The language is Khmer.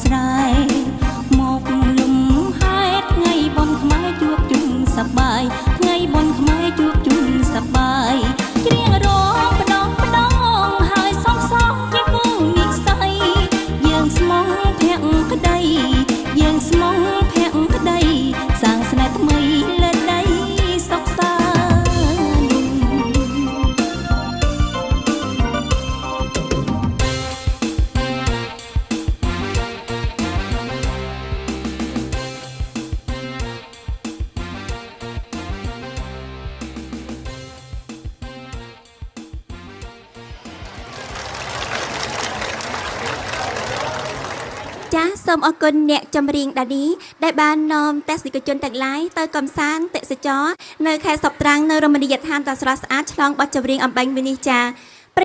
ស្រ័យមកលំហេតុថ្ងៃបនខ្មែរជួបជុំសប្បាយថ្ងៃបនខ្មែរជួប ចាសូមអរគុណអ្នកចម្រៀងដាឌីដែលបាននាំទស្សនិកជនទាំងឡាយទៅកំសាន្តទេសចរនៅខេត្តសពត្រាំងនៅរមណីយដ្ឋានដ៏ស្រស់ស្អាតឆ្លងបទចម្រៀងអំបញ្ញមិញនេះចា